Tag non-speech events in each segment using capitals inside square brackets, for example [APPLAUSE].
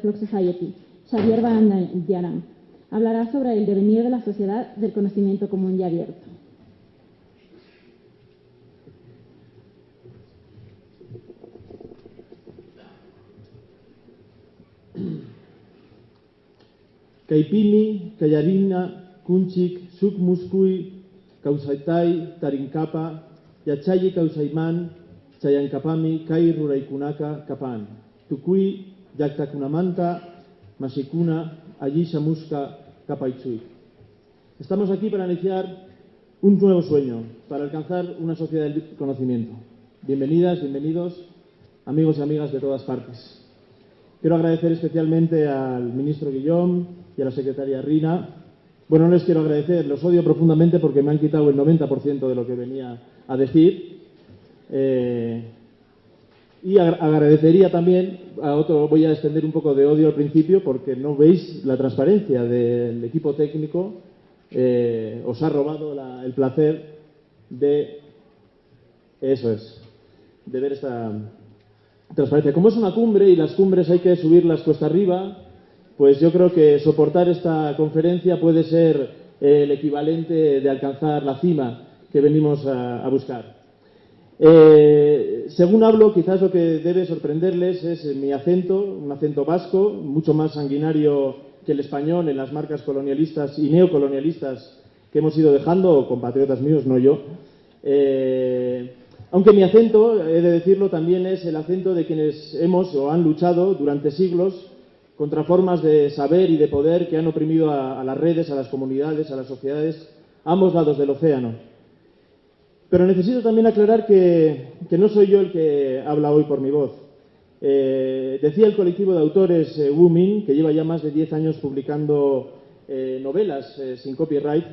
Flock Society, Xavier Bandayaran. Hablará sobre el devenir de la sociedad del conocimiento común y abierto. Kaipimi, Kayarina, Kunchik, Suk Muskui, Kausaitai, Tarinkapa, Yachayi Kausaiman, Chayankapami, Kai Ruraikunaka, Kapan, Tukui, Yaktakunamanta, Masikuna, Ayisha Muska, Kapaitsui. Estamos aquí para iniciar un nuevo sueño, para alcanzar una sociedad del conocimiento. Bienvenidas, bienvenidos, amigos y amigas de todas partes. Quiero agradecer especialmente al ministro Guillón y a la secretaria Rina. Bueno, no les quiero agradecer, los odio profundamente porque me han quitado el 90% de lo que venía a decir. Eh, y agradecería también, a otro voy a extender un poco de odio al principio porque no veis la transparencia del equipo técnico, eh, os ha robado el placer de, eso es, de ver esta transparencia. Como es una cumbre y las cumbres hay que subirlas cuesta arriba, pues yo creo que soportar esta conferencia puede ser el equivalente de alcanzar la cima que venimos a buscar. Eh, según hablo, quizás lo que debe sorprenderles es mi acento, un acento vasco, mucho más sanguinario que el español en las marcas colonialistas y neocolonialistas que hemos ido dejando, compatriotas míos, no yo. Eh, aunque mi acento, he de decirlo, también es el acento de quienes hemos o han luchado durante siglos contra formas de saber y de poder que han oprimido a, las redes, a las comunidades, a las sociedades, ambos lados del océano. Pero necesito también aclarar que, no soy yo el que habla hoy por mi voz. Eh, decía el colectivo de autores eh, Wumin, que lleva ya más de 10 años publicando eh, novelas eh, sin copyright,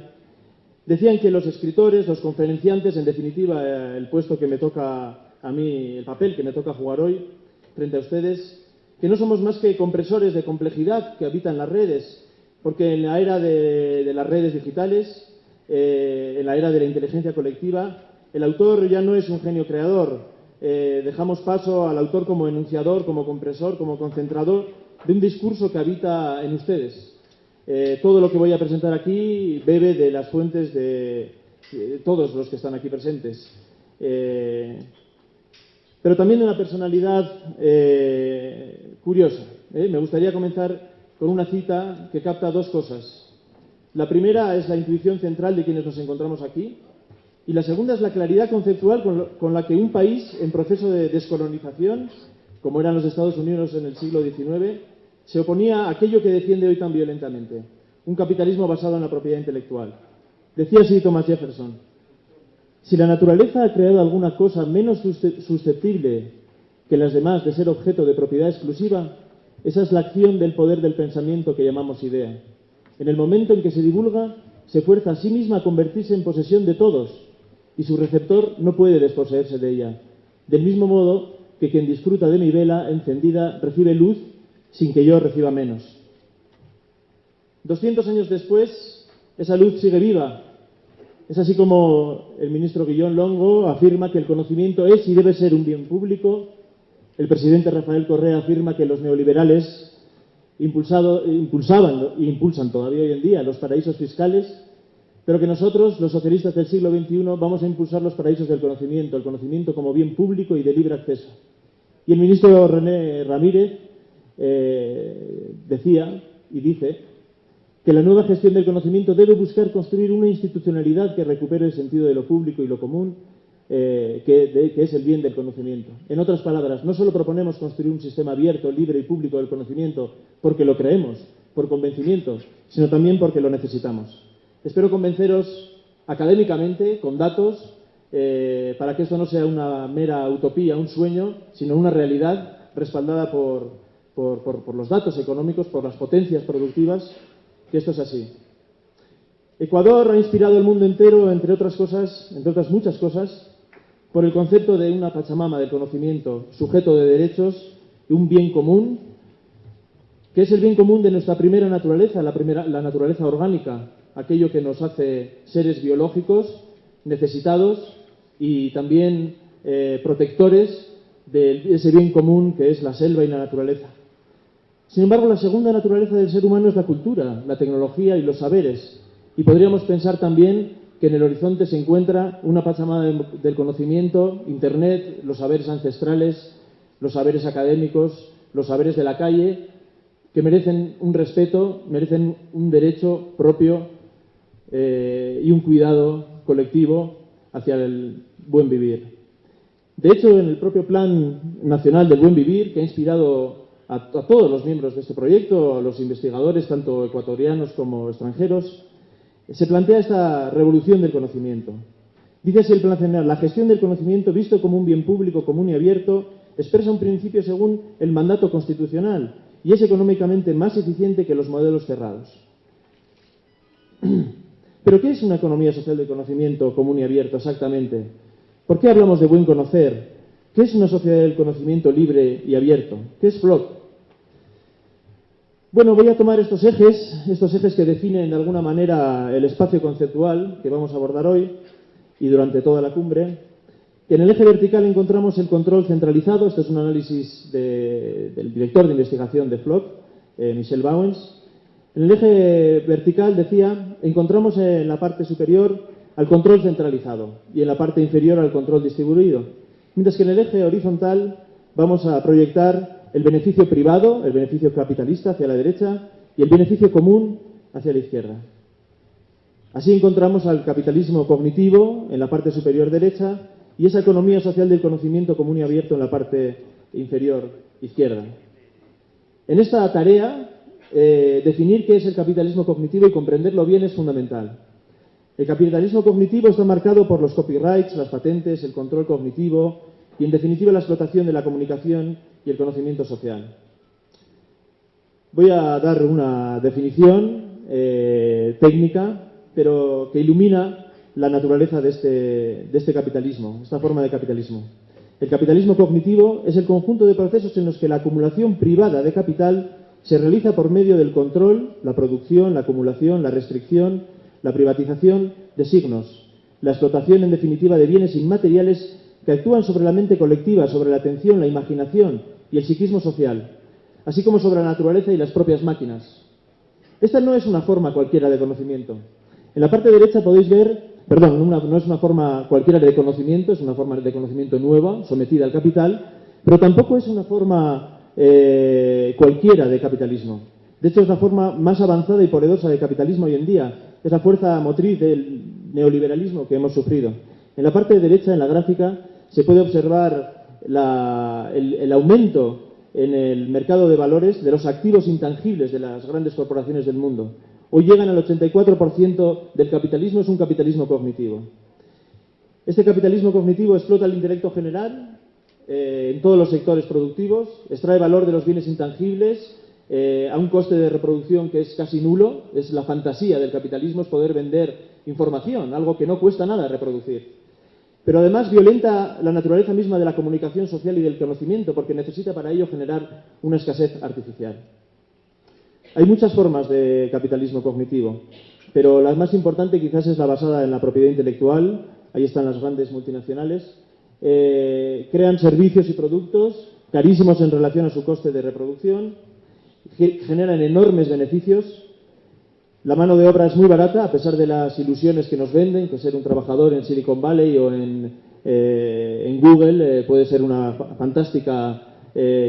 decían que los escritores, los conferenciantes, en definitiva el puesto que me toca a mí, el papel que me toca jugar hoy frente a ustedes, que no somos más que compresores de complejidad que habitan las redes, porque en la era de las redes digitales, en la era de la inteligencia colectiva, el autor ya no es un genio creador. Eh, dejamos paso al autor como enunciador, como compresor, como concentrador de un discurso que habita en ustedes. Eh, todo lo que voy a presentar aquí bebe de las fuentes de, todos los que están aquí presentes. Eh, pero también de una personalidad curiosa. Me gustaría comenzar con una cita que capta dos cosas. La primera es la intuición central de quienes nos encontramos aquí, y la segunda es la claridad conceptual con, la que un país en proceso de descolonización, como eran los Estados Unidos en el siglo XIX, se oponía a aquello que defiende hoy tan violentamente, un capitalismo basado en la propiedad intelectual. Decía así Thomas Jefferson, si la naturaleza ha creado alguna cosa menos susceptible que las demás de ser objeto de propiedad exclusiva, esa es la acción del poder del pensamiento que llamamos idea. En el momento en que se divulga, se fuerza a sí misma a convertirse en posesión de todos, y su receptor no puede desposeerse de ella. Del mismo modo que quien disfruta de mi vela encendida recibe luz sin que yo reciba menos. 200 años después, esa luz sigue viva. Es así como el ministro Guillón Longo afirma que el conocimiento es y debe ser un bien público. El presidente Rafael Correa afirma que los neoliberales impulsado, impulsaban e impulsan todavía hoy en día los paraísos fiscales pero que nosotros, los socialistas del siglo XXI, vamos a impulsar los paraísos del conocimiento, el conocimiento como bien público y de libre acceso. Y el ministro René Ramírez eh, decía y dice que la nueva gestión del conocimiento debe buscar construir una institucionalidad que recupere el sentido de lo público y lo común, eh, que, que, es el bien del conocimiento. En otras palabras, no solo proponemos construir un sistema abierto, libre y público del conocimiento porque lo creemos, por convencimiento, sino también porque lo necesitamos. Espero convenceros académicamente, con datos, eh, para que esto no sea una mera utopía, un sueño, sino una realidad respaldada por, los datos económicos, por las potencias productivas, que esto es así. Ecuador ha inspirado al mundo entero, entre otras cosas, entre otras muchas cosas, por el concepto de una Pachamama del conocimiento, sujeto de derechos, de un bien común, que es el bien común de nuestra primera naturaleza, la naturaleza orgánica, aquello que nos hace seres biológicos necesitados y también eh, protectores de ese bien común que es la selva y la naturaleza. Sin embargo, la segunda naturaleza del ser humano es la cultura, la tecnología y los saberes. Y podríamos pensar también que en el horizonte se encuentra una pachamama del conocimiento, Internet, los saberes ancestrales, los saberes académicos, los saberes de la calle, que merecen un respeto, merecen un derecho propio eh, y un cuidado colectivo hacia el buen vivir. De hecho, en el propio Plan Nacional del Buen Vivir, que ha inspirado a, todos los miembros de este proyecto, a los investigadores, tanto ecuatorianos como extranjeros, se plantea esta revolución del conocimiento. Dice así el Plan Nacional, la gestión del conocimiento visto como un bien público común y abierto expresa un principio según el mandato constitucional y es económicamente más eficiente que los modelos cerrados. [CLEARS THROAT] Pero ¿qué es una economía social del conocimiento común y abierto exactamente? ¿Por qué hablamos de buen conocer? ¿Qué es una sociedad del conocimiento libre y abierto? ¿Qué es FLOC? Bueno, voy a tomar estos ejes, estos ejes que definen de alguna manera el espacio conceptual que vamos a abordar hoy y durante toda la cumbre. En el eje vertical encontramos el control centralizado, este es un análisis de, del director de investigación de FLOC, eh, Michel Bowens. En el eje vertical, decía, encontramos en la parte superior al control centralizado y en la parte inferior al control distribuido. Mientras que en el eje horizontal vamos a proyectar el beneficio privado, el beneficio capitalista hacia la derecha y el beneficio común hacia la izquierda. Así encontramos al capitalismo cognitivo en la parte superior derecha y esa economía social del conocimiento común y abierto en la parte inferior izquierda. En esta tarea, eh, definir qué es el capitalismo cognitivo y comprenderlo bien es fundamental. El capitalismo cognitivo está marcado por los copyrights, las patentes, el control cognitivo y, en definitiva, la explotación de la comunicación y el conocimiento social. Voy a dar una definición eh, técnica, pero que ilumina la naturaleza este, de este capitalismo, esta forma de capitalismo. El capitalismo cognitivo es el conjunto de procesos en los que la acumulación privada de capital se realiza por medio del control, la producción, la acumulación, la restricción, la privatización de signos, la explotación en definitiva de bienes inmateriales que actúan sobre la mente colectiva, sobre la atención, la imaginación y el psiquismo social, así como sobre la naturaleza y las propias máquinas. Esta no es una forma cualquiera de conocimiento. En la parte derecha podéis ver, perdón, no es una forma cualquiera de conocimiento, es una forma de conocimiento nueva, sometida al capital, pero tampoco es una forma eh, cualquiera de capitalismo. De hecho, es la forma más avanzada y poderosa de capitalismo hoy en día. Es la fuerza motriz del neoliberalismo que hemos sufrido. En la parte derecha, en la gráfica, se puede observar el, el aumento en el mercado de valores de los activos intangibles de las grandes corporaciones del mundo. Hoy llegan al 84% del capitalismo, es un capitalismo cognitivo. Este capitalismo cognitivo explota el intelecto general eh, en todos los sectores productivos, extrae valor de los bienes intangibles eh, a un coste de reproducción que es casi nulo. Es la fantasía del capitalismo, es poder vender información, algo que no cuesta nada reproducir. Pero además violenta la naturaleza misma de la comunicación social y del conocimiento, porque necesita para ello generar una escasez artificial. Hay muchas formas de capitalismo cognitivo, pero la más importante quizás es la basada en la propiedad intelectual. Ahí están las grandes multinacionales. Eh, crean servicios y productos carísimos en relación a su coste de reproducción, generan enormes beneficios la mano de obra es muy barata, a pesar de las ilusiones que nos venden, que ser un trabajador en Silicon Valley o en, eh, Google eh, puede ser una fantástica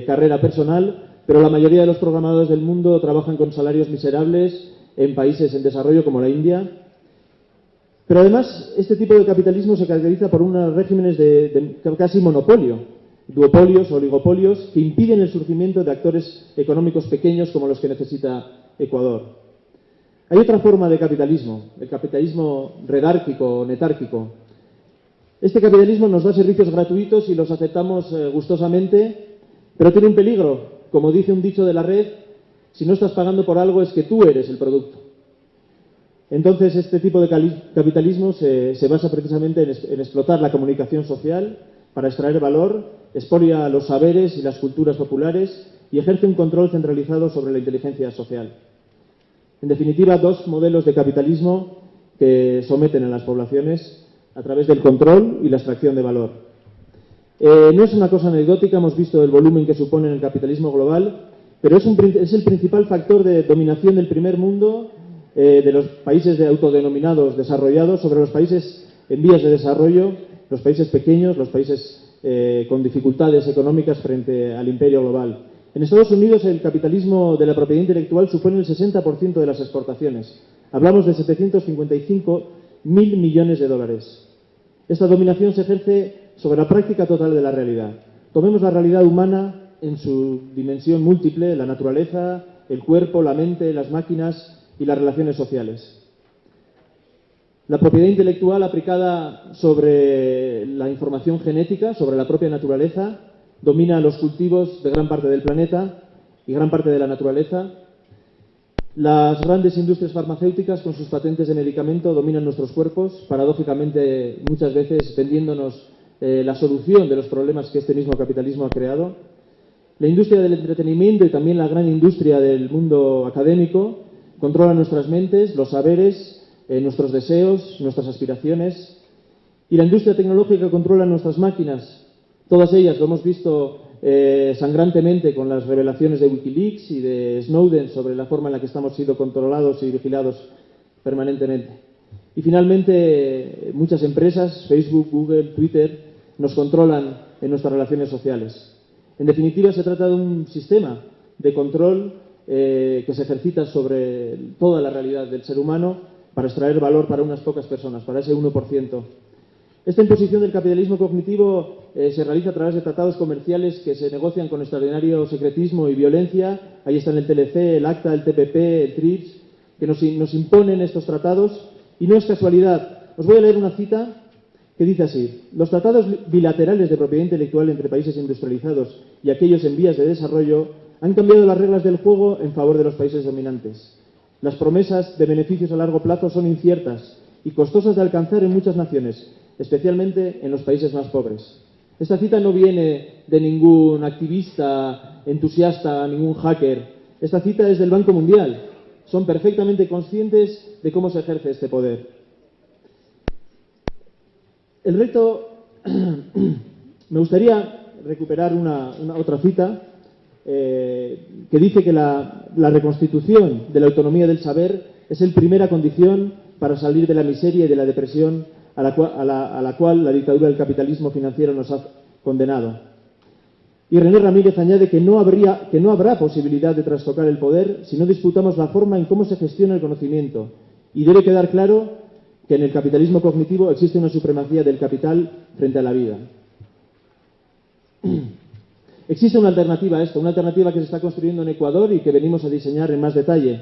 carrera personal, pero la mayoría de los programadores del mundo trabajan con salarios miserables en países en desarrollo como la India. Pero además, este tipo de capitalismo se caracteriza por unos regímenes de, casi monopolio, duopolios o oligopolios, que impiden el surgimiento de actores económicos pequeños como los que necesita Ecuador. Hay otra forma de capitalismo, el capitalismo redárquico o netárquico. Este capitalismo nos da servicios gratuitos y los aceptamos eh, gustosamente, pero tiene un peligro. Como dice un dicho de la red, si no estás pagando por algo es que tú eres el producto. Entonces, este tipo de capitalismo se, basa precisamente en, explotar la comunicación social para extraer valor, expolia los saberes y las culturas populares y ejerce un control centralizado sobre la inteligencia social. En definitiva, dos modelos de capitalismo que someten a las poblaciones a través del control y la extracción de valor. Eh, no es una cosa anecdótica, hemos visto el volumen que supone el capitalismo global pero es el principal factor de dominación del primer mundo, eh, de los países de autodenominados desarrollados, sobre los países en vías de desarrollo, los países pequeños, los países eh, con dificultades económicas frente al imperio global. En Estados Unidos el capitalismo de la propiedad intelectual supone el 60% de las exportaciones. Hablamos de 755 mil millones de dólares. Esta dominación se ejerce sobre la práctica total de la realidad. Tomemos la realidad humana en su dimensión múltiple, la naturaleza, el cuerpo, la mente, las máquinas y las relaciones sociales. La propiedad intelectual aplicada sobre la información genética, sobre la propia naturaleza, domina los cultivos de gran parte del planeta y gran parte de la naturaleza. Las grandes industrias farmacéuticas, con sus patentes de medicamento, dominan nuestros cuerpos, paradójicamente muchas veces vendiéndonos eh, la solución de los problemas que este mismo capitalismo ha creado. La industria del entretenimiento y también la gran industria del mundo académico controlan nuestras mentes, los saberes, eh, nuestros deseos, nuestras aspiraciones. Y la industria tecnológica controla nuestras máquinas. Todas ellas lo hemos visto eh, sangrantemente con las revelaciones de Wikileaks y de Snowden sobre la forma en la que estamos siendo controlados y vigilados permanentemente. Y finalmente, muchas empresas, Facebook, Google, Twitter, nos controlan en nuestras relaciones sociales. En definitiva, se trata de un sistema de control eh, que se ejercita sobre toda la realidad del ser humano para extraer valor para unas pocas personas, para ese 1%. Esta imposición del capitalismo cognitivo eh, se realiza a través de tratados comerciales que se negocian con extraordinario secretismo y violencia. Ahí están el TLC, el ACTA, el TPP, el TRIPS, que nos, nos imponen estos tratados. Y no es casualidad. Os voy a leer una cita que dice así. Los tratados bilaterales de propiedad intelectual entre países industrializados y aquellos en vías de desarrollo han cambiado las reglas del juego en favor de los países dominantes. Las promesas de beneficios a largo plazo son inciertas y costosas de alcanzar en muchas naciones, especialmente en los países más pobres. Esta cita no viene de ningún activista entusiasta, ningún hacker. Esta cita es del Banco Mundial. Son perfectamente conscientes de cómo se ejerce este poder. El reto, [CLEARS THROAT] me gustaría recuperar una, otra cita eh, que dice que la, reconstitución de la autonomía del saber es la primera condición para salir de la miseria y de la depresión a la, cual, la dictadura del capitalismo financiero nos ha condenado. Y René Ramírez añade que no, habría, que no habrá posibilidad de trastocar el poder si no disputamos la forma en cómo se gestiona el conocimiento. Y debe quedar claro que en el capitalismo cognitivo existe una supremacía del capital frente a la vida. [CLEARS THROAT] Existe una alternativa a esto, una alternativa que se está construyendo en Ecuador y que venimos a diseñar en más detalle.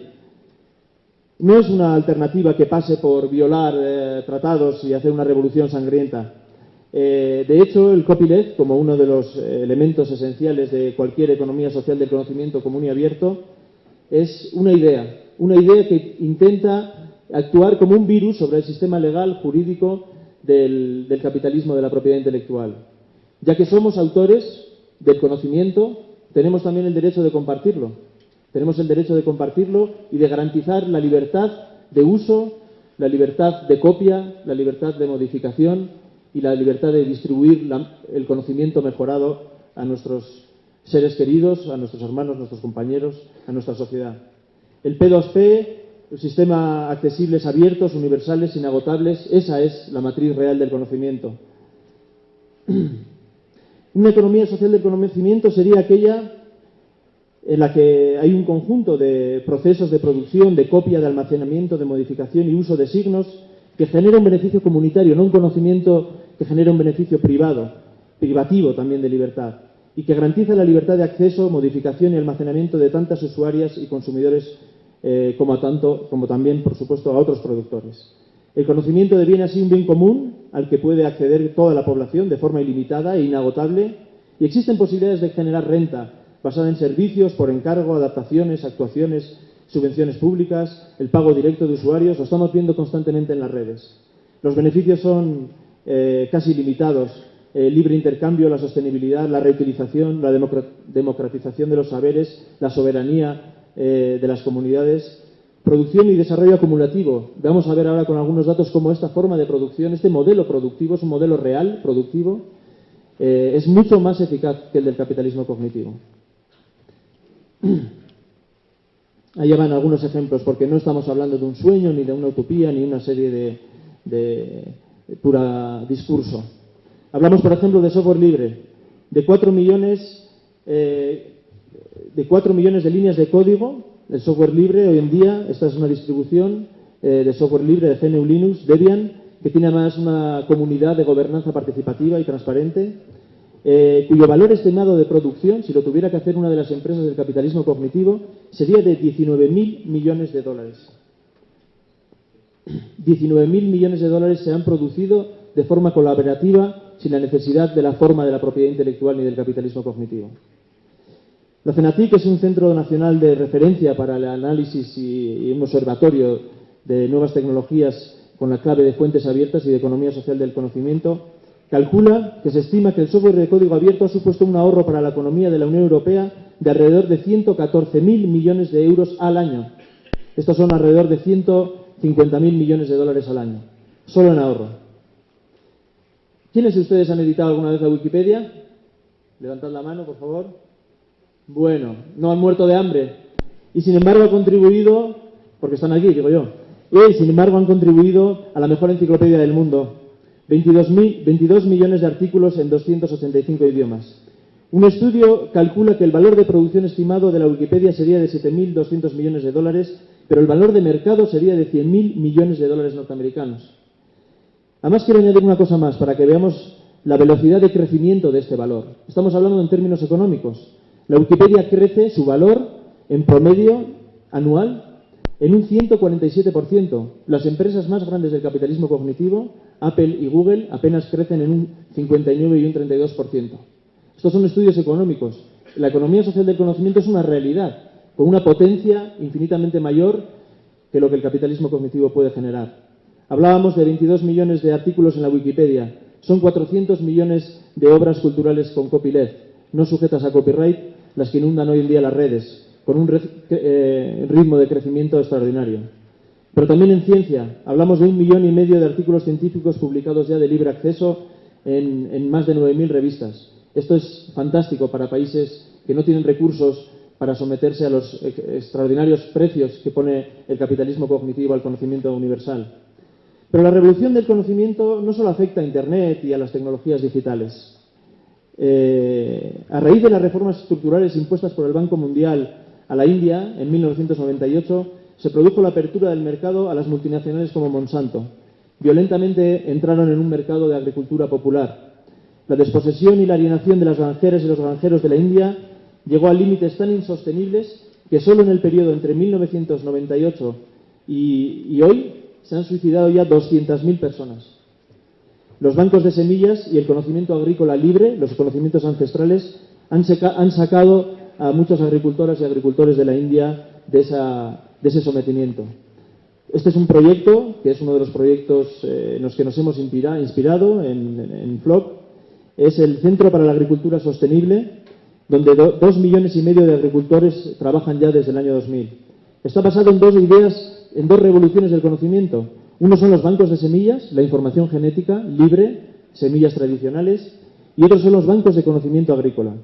No es una alternativa que pase por violar eh, tratados y hacer una revolución sangrienta. Eh, de hecho, el copyleft, como uno de los eh, elementos esenciales de cualquier economía social del conocimiento común y abierto, es una idea, una idea que intenta actuar como un virus sobre el sistema legal, jurídico del, del capitalismo de la propiedad intelectual. Ya que somos autores, del conocimiento, tenemos también el derecho de compartirlo. Tenemos el derecho de compartirlo y de garantizar la libertad de uso, la libertad de copia, la libertad de modificación y la libertad de distribuir el conocimiento mejorado a nuestros seres queridos, a nuestros hermanos, nuestros compañeros, a nuestra sociedad. El P2P, el sistema accesibles, abiertos, universales, inagotables, esa es la matriz real del conocimiento. [CLEARS THROAT] Una economía social del conocimiento sería aquella en la que hay un conjunto de procesos de producción, de copia, de almacenamiento, de modificación y uso de signos que genera un beneficio comunitario, no un conocimiento que genera un beneficio privado, privativo también de libertad, y que garantiza la libertad de acceso, modificación y almacenamiento de tantas usuarias y consumidores eh, como, tanto, como también, por supuesto, a otros productores. El conocimiento deviene así un bien común al que puede acceder toda la población de forma ilimitada e inagotable y existen posibilidades de generar renta basada en servicios por encargo, adaptaciones, actuaciones, subvenciones públicas, el pago directo de usuarios, lo estamos viendo constantemente en las redes. Los beneficios son eh, casi ilimitados. El libre intercambio, la sostenibilidad, la reutilización, la democratización de los saberes, la soberanía eh, de las comunidades Producción y desarrollo acumulativo. Vamos a ver ahora con algunos datos cómo esta forma de producción, este modelo productivo, es un modelo real, productivo, eh, es mucho más eficaz que el del capitalismo cognitivo. [CLEARS THROAT] Ahí van algunos ejemplos, porque no estamos hablando de un sueño, ni de una utopía, ni una serie de, pura discurso. Hablamos, por ejemplo, de software libre, de 4 millones, eh, de 4 millones de líneas de código. El software libre hoy en día, esta es una distribución eh, de software libre de GNU Linux, Debian, que tiene además una comunidad de gobernanza participativa y transparente, eh, cuyo valor estimado de producción, si lo tuviera que hacer una de las empresas del capitalismo cognitivo, sería de 19.000 millones de dólares. [CLEARS THROAT] 19.000 millones de dólares se han producido de forma colaborativa sin la necesidad de la forma de la propiedad intelectual ni del capitalismo cognitivo. La CENATIC es un centro nacional de referencia para el análisis y, un observatorio de nuevas tecnologías con la clave de fuentes abiertas y de economía social del conocimiento. Calcula que se estima que el software de código abierto ha supuesto un ahorro para la economía de la Unión Europea de alrededor de 114.000 millones de euros al año. Estos son alrededor de 150.000 millones de dólares al año, solo en ahorro. ¿Quiénes de ustedes han editado alguna vez la Wikipedia? Levantad la mano, por favor. Bueno, no han muerto de hambre. Y sin embargo ha contribuido, porque están aquí, digo yo, y sin embargo han contribuido a la mejor enciclopedia del mundo. 22, 22 millones de artículos en 285 idiomas. Un estudio calcula que el valor de producción estimado de la Wikipedia sería de 7.200 millones de dólares, pero el valor de mercado sería de 100.000 millones de dólares norteamericanos. Además, quiero añadir una cosa más para que veamos la velocidad de crecimiento de este valor. Estamos hablando en términos económicos. La Wikipedia crece su valor en promedio anual en un 147%. Las empresas más grandes del capitalismo cognitivo, Apple y Google, apenas crecen en un 59 y un 32%. Estos son estudios económicos. La economía social del conocimiento es una realidad, con una potencia infinitamente mayor que lo que el capitalismo cognitivo puede generar. Hablábamos de 22 millones de artículos en la Wikipedia. Son 400 millones de obras culturales con copyleft, no sujetas a copyright, las que inundan hoy en día las redes, con un eh, ritmo de crecimiento extraordinario. Pero también en ciencia, hablamos de un millón y medio de artículos científicos publicados ya de libre acceso en, en más de 9.000 revistas. Esto es fantástico para países que no tienen recursos para someterse a los extraordinarios precios que pone el capitalismo cognitivo al conocimiento universal. Pero la revolución del conocimiento no solo afecta a Internet y a las tecnologías digitales. Eh, a raíz de las reformas estructurales impuestas por el Banco Mundial a la India en 1998, se produjo la apertura del mercado a las multinacionales como Monsanto. Violentamente entraron en un mercado de agricultura popular, la desposesión y la alienación de las granjeras y los granjeros de la India llegó a límites tan insostenibles que solo en el periodo entre 1998 y, hoy se han suicidado ya 200.000 personas. Los bancos de semillas y el conocimiento agrícola libre, los conocimientos ancestrales, han, sacado a muchos agricultoras y agricultores de la India de, ese sometimiento. Este es un proyecto que es uno de los proyectos eh, en los que nos hemos inspirado en, en FLOC es el Centro para la Agricultura Sostenible, donde dos millones y medio de agricultores trabajan ya desde el año 2000. Está basado en dos ideas, en dos revoluciones del conocimiento. Uno son los bancos de semillas, la información genética libre, semillas tradicionales, y otros son los bancos de conocimiento agrícola.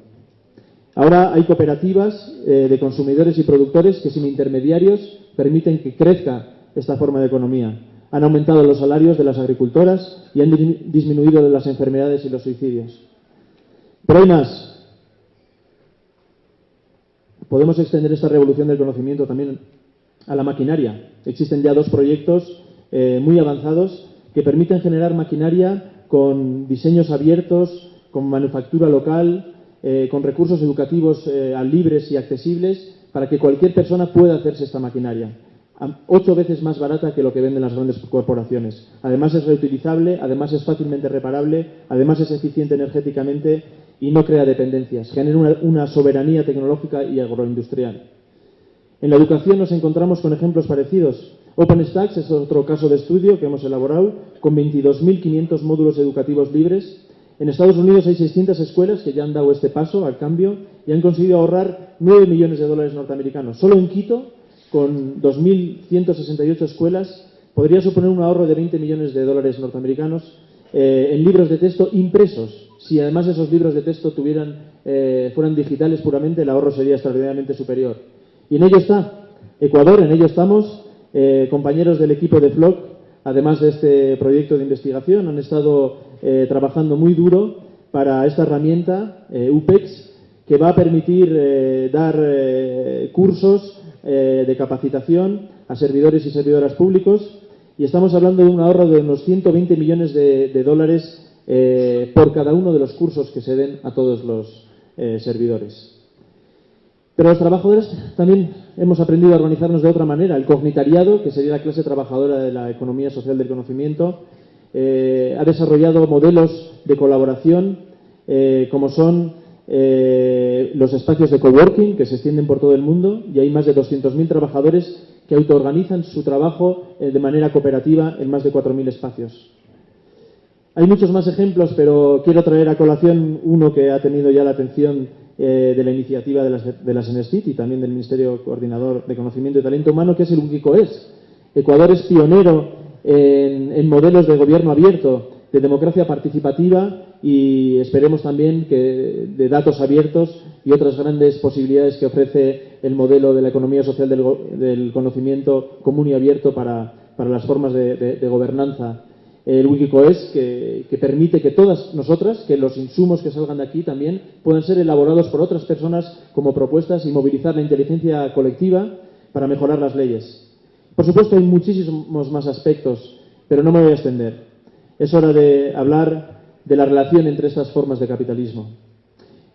Ahora hay cooperativas eh, de consumidores y productores que sin intermediarios permiten que crezca esta forma de economía han aumentado los salarios de las agricultoras y han disminuido las enfermedades y los suicidios. Pero hay más. Podemos extender esta revolución del conocimiento también a la maquinaria. Existen ya dos proyectos eh, muy avanzados que permiten generar maquinaria con diseños abiertos, con manufactura local, eh, con recursos educativos eh, libres y accesibles para que cualquier persona pueda hacerse esta maquinaria ocho veces más barata que lo que venden las grandes corporaciones. Además es reutilizable, además es fácilmente reparable, además es eficiente energéticamente y no crea dependencias. Genera una, soberanía tecnológica y agroindustrial. En la educación nos encontramos con ejemplos parecidos. OpenStax es otro caso de estudio que hemos elaborado con 22.500 módulos educativos libres. En Estados Unidos hay 600 escuelas que ya han dado este paso al cambio y han conseguido ahorrar 9 millones de dólares norteamericanos. Solo en Quito con 2.168 escuelas podría suponer un ahorro de 20 millones de dólares norteamericanos eh, en libros de texto impresos. Si además esos libros de texto tuvieran, eh, fueran digitales puramente, el ahorro sería extraordinariamente superior. Y en ello está Ecuador, en ello estamos. Eh, compañeros del equipo de FLOC, además de este proyecto de investigación, han estado eh, trabajando muy duro para esta herramienta, eh, UPEX, que va a permitir dar cursos de capacitación a servidores y servidoras públicos y estamos hablando de un ahorro de unos 120 millones de, dólares por cada uno de los cursos que se den a todos los servidores. Pero los trabajadores también hemos aprendido a organizarnos de otra manera. El cognitariado, que sería la clase trabajadora de la economía social del conocimiento, eh, ha desarrollado modelos de colaboración eh, como son eh, los espacios de coworking que se extienden por todo el mundo y hay más de 200.000 trabajadores que autoorganizan su trabajo de manera cooperativa en más de 4.000 espacios. Hay muchos más ejemplos, pero quiero traer a colación uno que ha tenido ya la atención eh, de la iniciativa de las, de las y también del Ministerio Coordinador de Conocimiento y Talento Humano, que es el Wikicoes. Ecuador es pionero en, modelos de gobierno abierto, de democracia participativa y esperemos también que de datos abiertos y otras grandes posibilidades que ofrece el modelo de la economía social del, del conocimiento común y abierto para, para las formas de, de gobernanza el Wikicoes, que, que, permite que todas nosotras, que los insumos que salgan de aquí también puedan ser elaborados por otras personas como propuestas y movilizar la inteligencia colectiva para mejorar las leyes. Por supuesto, hay muchísimos más aspectos, pero no me voy a extender. Es hora de hablar de la relación entre estas formas de capitalismo.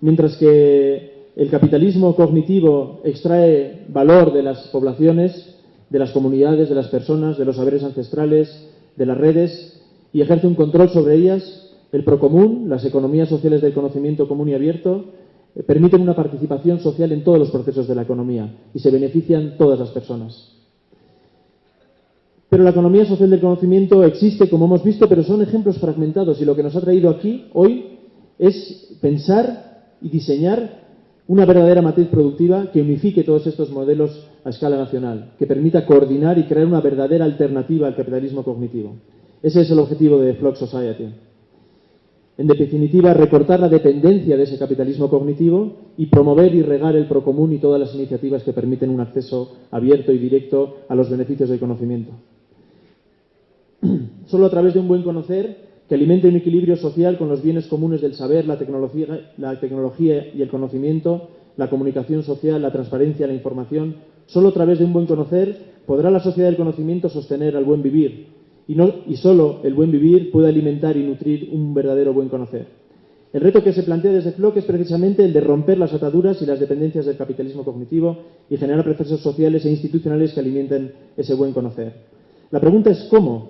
Mientras que el capitalismo cognitivo extrae valor de las poblaciones, de las comunidades, de las personas, de los saberes ancestrales, de las redes, y ejerce un control sobre ellas, el procomún, las economías sociales del conocimiento común y abierto, eh, permiten una participación social en todos los procesos de la economía y se benefician todas las personas. Pero la economía social del conocimiento existe, como hemos visto, pero son ejemplos fragmentados y lo que nos ha traído aquí hoy es pensar y diseñar una verdadera matriz productiva que unifique todos estos modelos a escala nacional, que permita coordinar y crear una verdadera alternativa al capitalismo cognitivo. Ese es el objetivo de Flock Society. En definitiva, recortar la dependencia de ese capitalismo cognitivo y promover y regar el procomún y todas las iniciativas que permiten un acceso abierto y directo a los beneficios del conocimiento. [CLEARS THROAT] Solo a través de un buen conocer que alimente un equilibrio social con los bienes comunes del saber, la tecnología, la tecnología y el conocimiento, la comunicación social, la transparencia, la información, solo a través de un buen conocer podrá la sociedad del conocimiento sostener al buen vivir, y, no, y solo el buen vivir puede alimentar y nutrir un verdadero buen conocer. El reto que se plantea desde FLOC es precisamente el de romper las ataduras y las dependencias del capitalismo cognitivo y generar procesos sociales e institucionales que alimenten ese buen conocer. La pregunta es cómo.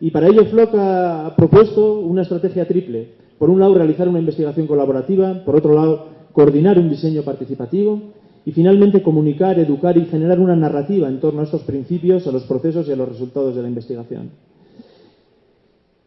Y para ello FLOC ha propuesto una estrategia triple. Por un lado, realizar una investigación colaborativa, por otro lado, coordinar un diseño participativo y finalmente comunicar, educar y generar una narrativa en torno a estos principios, a los procesos y a los resultados de la investigación.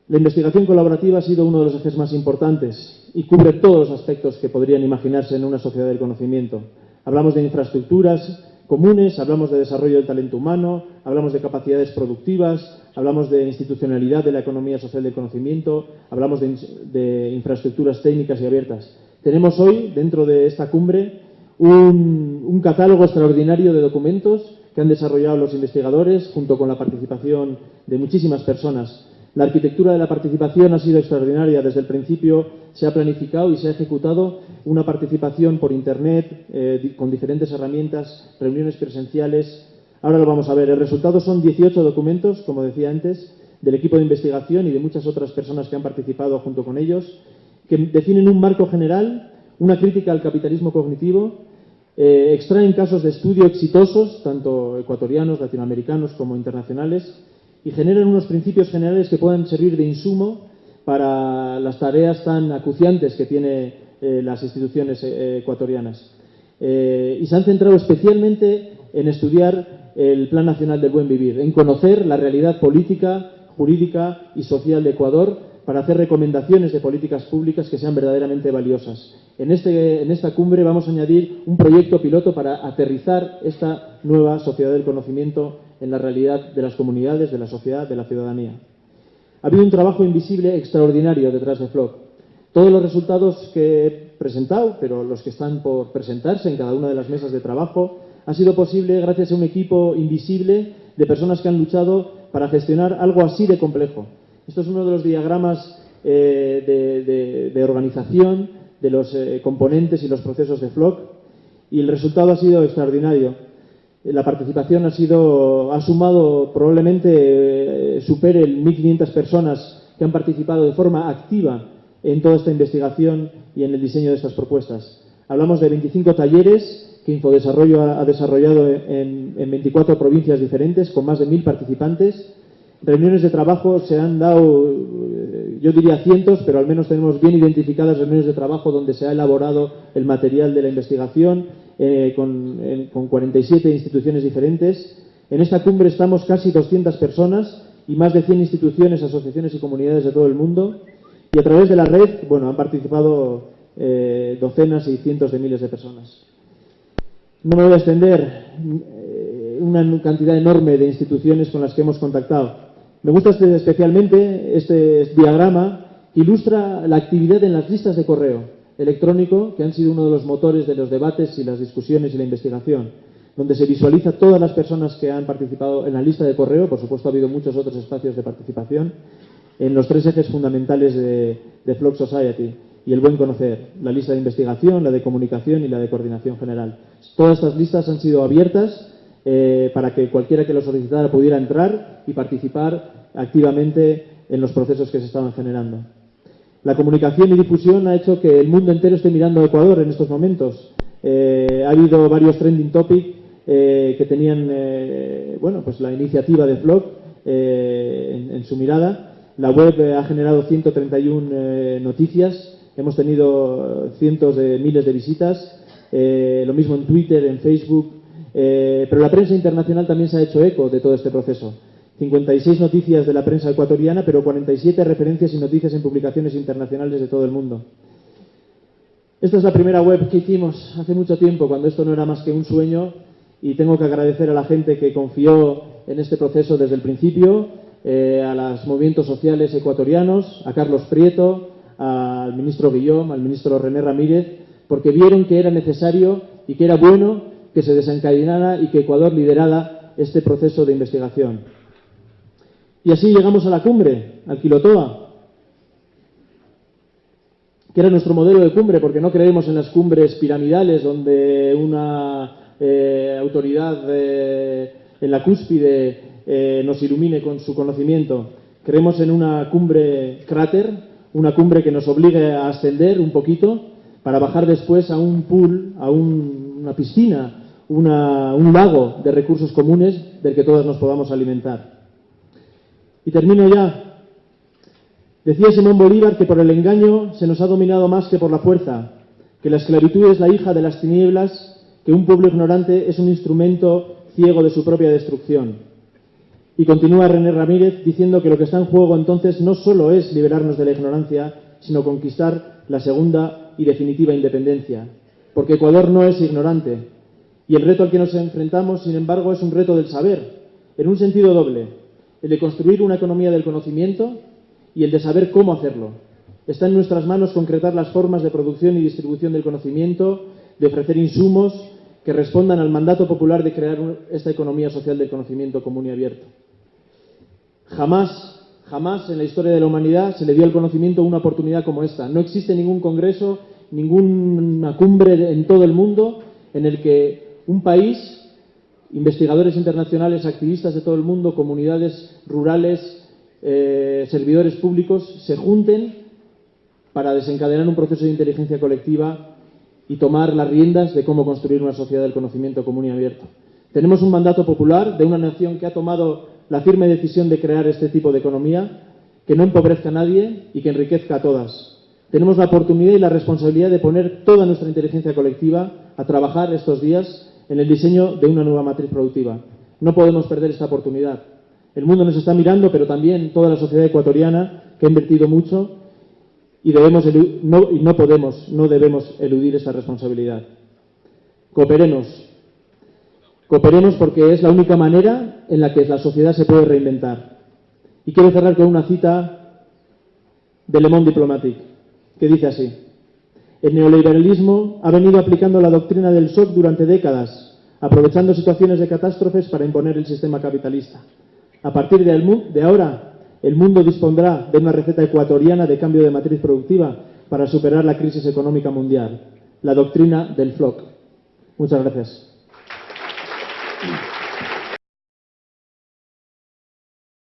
La investigación colaborativa ha sido uno de los ejes más importantes y cubre todos los aspectos que podrían imaginarse en una sociedad del conocimiento. Hablamos de infraestructuras comunes, hablamos de desarrollo del talento humano, hablamos de capacidades productivas, hablamos de institucionalidad de la economía social del conocimiento, hablamos de, infraestructuras técnicas y abiertas. Tenemos hoy, dentro de esta cumbre, un, catálogo extraordinario de documentos que han desarrollado los investigadores junto con la participación de muchísimas personas la arquitectura de la participación ha sido extraordinaria. Desde el principio se ha planificado y se ha ejecutado una participación por Internet eh, con diferentes herramientas, reuniones presenciales. Ahora lo vamos a ver. El resultado son 18 documentos, como decía antes, del equipo de investigación y de muchas otras personas que han participado junto con ellos, que definen un marco general, una crítica al capitalismo cognitivo, eh, extraen casos de estudio exitosos, tanto ecuatorianos, latinoamericanos como internacionales, y generan unos principios generales que puedan servir de insumo para las tareas tan acuciantes que tienen eh, las instituciones eh, ecuatorianas. Y se han centrado especialmente en estudiar el Plan Nacional del Buen Vivir, en conocer la realidad política, jurídica y social de Ecuador para hacer recomendaciones de políticas públicas que sean verdaderamente valiosas. En, este, en esta cumbre vamos a añadir un proyecto piloto para aterrizar esta nueva sociedad del conocimiento en la realidad de las comunidades, de la sociedad, de la ciudadanía. Ha habido un trabajo invisible extraordinario detrás de Flock. Todos los resultados que he presentado, pero los que están por presentarse en cada una de las mesas de trabajo, ha sido posible gracias a un equipo invisible de personas que han luchado para gestionar algo así de complejo. Esto es uno de los diagramas eh, de, organización de los eh, componentes y los procesos de Flock y el resultado ha sido extraordinario. La participación ha sido, ha sumado probablemente eh, supere 1.500 personas que han participado de forma activa en toda esta investigación y en el diseño de estas propuestas. Hablamos de 25 talleres que Infodesarrollo ha, desarrollado en, en 24 provincias diferentes con más de 1.000 participantes reuniones de trabajo se han dado, eh, yo diría cientos, pero al menos tenemos bien identificadas reuniones de trabajo donde se ha elaborado el material de la investigación eh, con, 47 instituciones diferentes. En esta cumbre estamos casi 200 personas y más de 100 instituciones, asociaciones y comunidades de todo el mundo. Y a través de la red, bueno, han participado eh, docenas y cientos de miles de personas. No me voy a extender una cantidad enorme de instituciones con las que hemos contactado. Me gusta este, especialmente este diagrama que ilustra la actividad en las listas de correo electrónico, que han sido uno de los motores de los debates y las discusiones y la investigación, donde se visualiza todas las personas que han participado en la lista de correo, por supuesto ha habido muchos otros espacios de participación, en los tres ejes fundamentales de, de Flock Society y el buen conocer, la lista de investigación, la de comunicación y la de coordinación general. Todas estas listas han sido abiertas eh, para que cualquiera que lo solicitara pudiera entrar y participar activamente en los procesos que se estaban generando. La comunicación y difusión ha hecho que el mundo entero esté mirando a Ecuador en estos momentos. Eh, ha habido varios trending topics eh, que tenían bueno, pues la iniciativa de Flock en, en, su mirada. La web ha generado 131 noticias, hemos tenido cientos de miles de visitas, lo mismo en Twitter, en Facebook, eh, pero la prensa internacional también se ha hecho eco de todo este proceso. 56 noticias de la prensa ecuatoriana, pero 47 referencias y noticias en publicaciones internacionales de todo el mundo. Esta es la primera web que hicimos hace mucho tiempo, cuando esto no era más que un sueño, y tengo que agradecer a la gente que confió en este proceso desde el principio, eh, a los movimientos sociales ecuatorianos, a Carlos Prieto, al ministro Guillón, al ministro René Ramírez, porque vieron que era necesario y que era bueno que se desencadenara y que Ecuador liderara este proceso de investigación. Y así llegamos a la cumbre, al Quilotoa, que era nuestro modelo de cumbre, porque no creemos en las cumbres piramidales donde una eh, autoridad eh, en la cúspide eh, nos ilumine con su conocimiento. Creemos en una cumbre cráter, una cumbre que nos obligue a ascender un poquito para bajar después a un pool, a una piscina un lago de recursos comunes del que todos nos podamos alimentar. Y termino ya. Decía Simón Bolívar que por el engaño se nos ha dominado más que por la fuerza, que la esclavitud es la hija de las tinieblas, que un pueblo ignorante es un instrumento ciego de su propia destrucción. Y continúa René Ramírez diciendo que lo que está en juego entonces no solo es liberarnos de la ignorancia, sino conquistar la segunda y definitiva independencia. Porque Ecuador no es ignorante, y el reto al que nos enfrentamos, sin embargo, es un reto del saber, en un sentido doble, el de construir una economía del conocimiento y el de saber cómo hacerlo. Está en nuestras manos concretar las formas de producción y distribución del conocimiento, de ofrecer insumos que respondan al mandato popular de crear esta economía social del conocimiento común y abierto. Jamás, jamás en la historia de la humanidad se le dio al conocimiento una oportunidad como esta. No existe ningún congreso, ninguna cumbre en todo el mundo en el que un país, investigadores internacionales, activistas de todo el mundo, comunidades rurales, eh, servidores públicos, se junten para desencadenar un proceso de inteligencia colectiva y tomar las riendas de cómo construir una sociedad del conocimiento común y abierto. Tenemos un mandato popular de una nación que ha tomado la firme decisión de crear este tipo de economía que no empobrezca a nadie y que enriquezca a todas. Tenemos la oportunidad y la responsabilidad de poner toda nuestra inteligencia colectiva a trabajar estos días en el diseño de una nueva matriz productiva. No podemos perder esta oportunidad. El mundo nos está mirando, pero también toda la sociedad ecuatoriana, que ha invertido mucho, y, debemos, no, y no podemos, no debemos eludir esa responsabilidad. Cooperemos. Cooperemos porque es la única manera en la que la sociedad se puede reinventar. Y quiero cerrar con una cita de Le Monde Diplomatique, que dice así. El neoliberalismo ha venido aplicando la doctrina del shock durante décadas, aprovechando situaciones de catástrofes para imponer el sistema capitalista. A partir de, ahora, el mundo dispondrá de una receta ecuatoriana de cambio de matriz productiva para superar la crisis económica mundial, la doctrina del FLOC. Muchas gracias.